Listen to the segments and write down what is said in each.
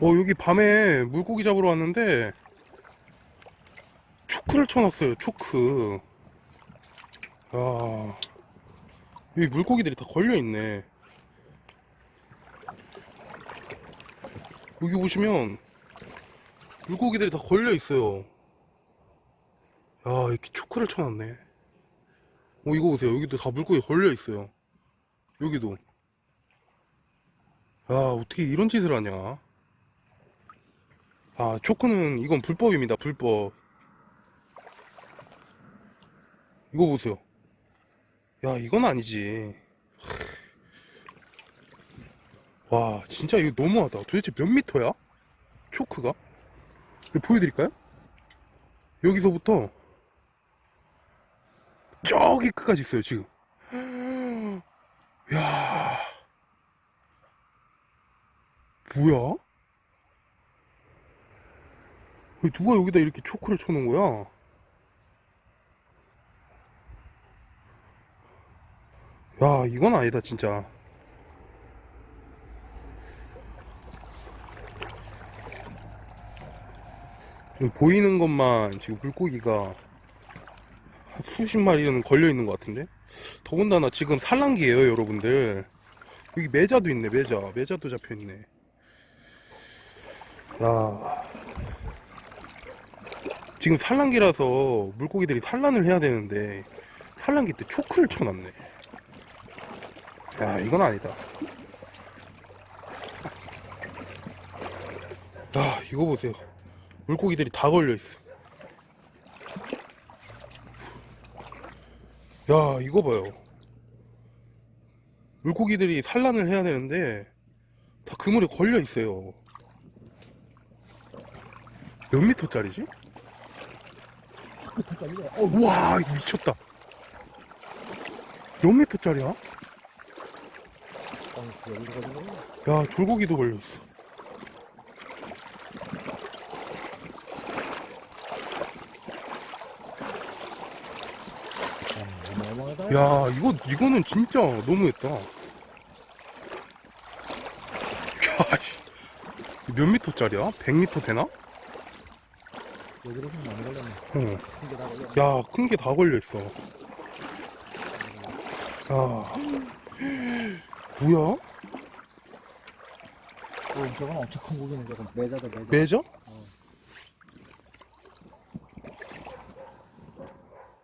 어 여기 밤에 물고기 잡으러 왔는데 초크를 쳐놨어요 초크. 야 여기 물고기들이 다 걸려있네. 여기 보시면 물고기들이 다 걸려있어요. 야 이렇게 초크를 쳐놨네. 어 이거 보세요. 여기도 다 물고기 걸려있어요. 여기도 야 어떻게 이런 짓을 하냐 아, 초크는 이건 불법입니다. 불법. 이거 보세요. 야, 이건 아니지. 와, 진짜 이거 너무하다. 도대체 몇 미터야? 초크가? 보여드릴까요? 여기서부터 저기 끝까지 있어요, 지금. 뭐야? 왜 누가 여기다 이렇게 초크를 쳐놓은 거야? 야, 이건 아니다, 진짜. 지금 보이는 것만 지금 물고기가 한 수십 마리는 걸려 있는 것 같은데? 더군다나 지금 산란기예요, 여러분들. 여기 매자도 있네, 매자. 매자도 잡혀 있네. 야. 지금 산란기라서 물고기들이 산란을 해야 되는데 산란기 때 초크를 쳐놨네. 야 이건 아니다. 야 이거 보세요. 물고기들이 다 걸려있어. 야 이거 봐요. 물고기들이 산란을 해야 되는데 다 그물에 걸려 있어요 몇 미터짜리지? 와 미쳤다 몇 미터짜리야? 야 돌고기도 어마어마하다. 야 이거 이거는 진짜 너무했다. 몇 미터짜리야? 100미터 되나? 좀 많이 걸렸네. 어. 걸렸네. 야 큰 게 다 걸려있어 야 뭐야? 어, 저건 엄청 큰 고기네. 저건 매자다, 매자. 매저?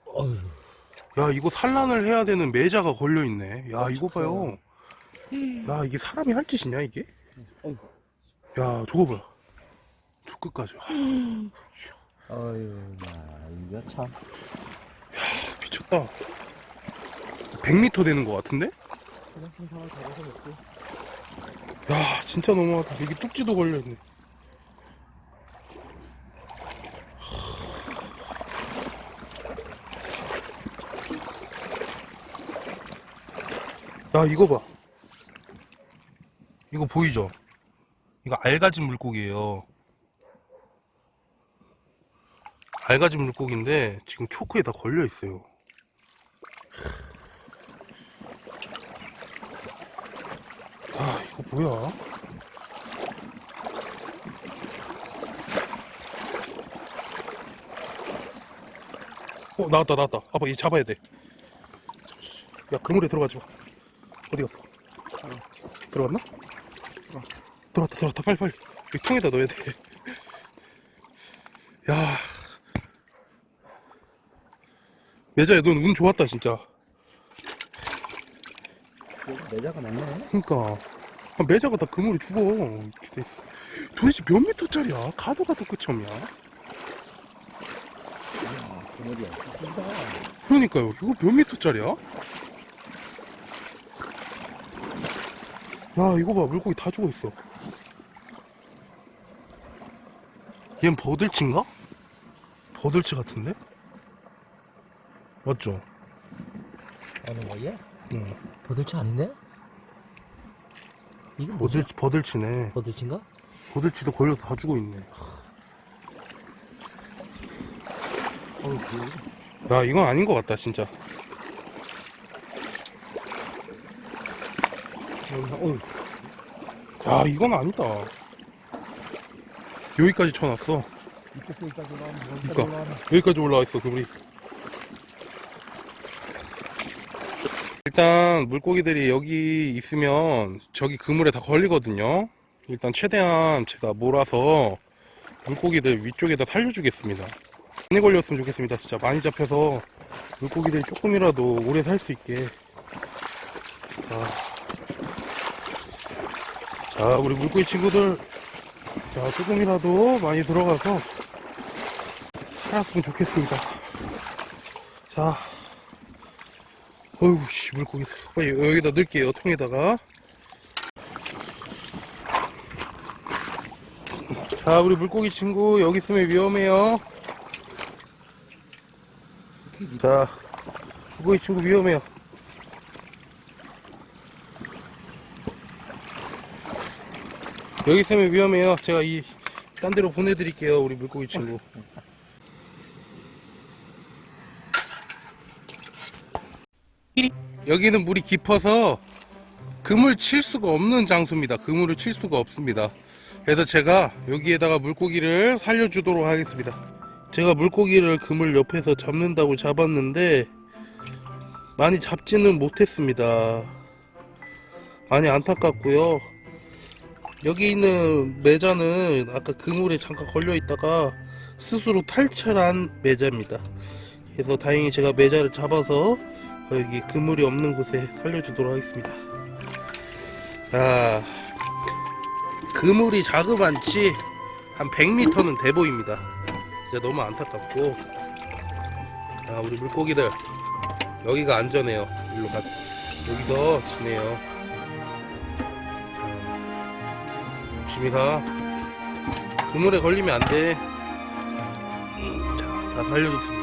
어휴. 야 이거 산란을 해야 되는 매자가 걸려있네 야 이거 봐요 야 이게 사람이 할 짓이냐 이게? 어휴. 야 저거 봐요 저 끝까지 어휴, 나, 이거 참. 미쳤다 100m 되는 것 같은데? 큰 사람 잡아서 먹지. 야 진짜 너무하다 여기 뚝지도 걸려있네 야 이거 봐 이거 보이죠? 이거 알가진 물고기예요 알가진 물고기인데 지금 초크에 다 걸려 있어요. 아 이거 뭐야? 어 나왔다 나왔다. 아빠 얘 잡아야 돼야 그물에 들어가지 마. 어디 갔어? 들어갔나? 들어갔다 들어갔다. 빨리 빨리. 이 통에다 넣어야 돼야 매자야 넌 운 좋았다 진짜 매자가 많네. 그니까 아, 매자가 다 그물에 죽어 이렇게 돼 있어. 도대체 몇 미터짜리야? 가도 가 도 끝이 없냐? 이야, 그물이 크다. 그러니까요 이거 몇 미터짜리야? 야 이거 봐 물고기 다 죽어있어 얜 버들치인가? 버들치 같은데? 맞죠? 어느 거얘? 응 버들치 아닌데? 이게 뭐지? 버들치, 버들치네 버들치인가? 버들치도 걸려서 다 죽어 있네 어우, 귀여워. 야 이건 아닌 것 같다 진짜 야 이건 아니다 여기까지 쳐놨어. 그러니까. 여기까지 올라와 있어 그물이 일단 물고기들이 여기 있으면 저기 그물에 다 걸리거든요. 일단 최대한 제가 몰아서 물고기들 위쪽에다 살려주겠습니다. 많이 걸렸으면 좋겠습니다 진짜. 많이 잡혀서 물고기들이 조금이라도 오래 살 수 있게. 자, 자 우리 물고기 친구들. 자 조금이라도 많이 들어가서 살았으면 좋겠습니다. 자, 어휴, 씨, 물고기. 빨리 여기다 넣을게요, 통에다가. 자, 우리 물고기 친구, 여기 있으면 위험해요. 자, 물고기 친구 위험해요. 여기 있으면 위험해요. 제가 이, 딴 데로 보내드릴게요, 우리 물고기 친구. 여기는 물이 깊어서 그물 칠 수가 없는 장소입니다. 그물을 칠 수가 없습니다. 그래서 제가 여기에다가 물고기를 살려주도록 하겠습니다. 제가 물고기를 그물 옆에서 잡는다고 잡았는데 많이 잡지는 못했습니다. 많이 안타깝고요. 여기 있는 매자는 아까 그물에 잠깐 걸려 있다가 스스로 탈출한 매자입니다. 그래서 다행히 제가 매자를 잡아서 여기 그물이 없는 곳에 살려주도록 하겠습니다. 자, 그물이 자그만치 한 100m는 돼 보입니다. 진짜 너무 안타깝고. 자, 우리 물고기들 여기가 안전해요. 일로 가. 여기서 지내요. 자, 조심히 가. 그물에 걸리면 안 돼. 자, 다 살려줬습니다.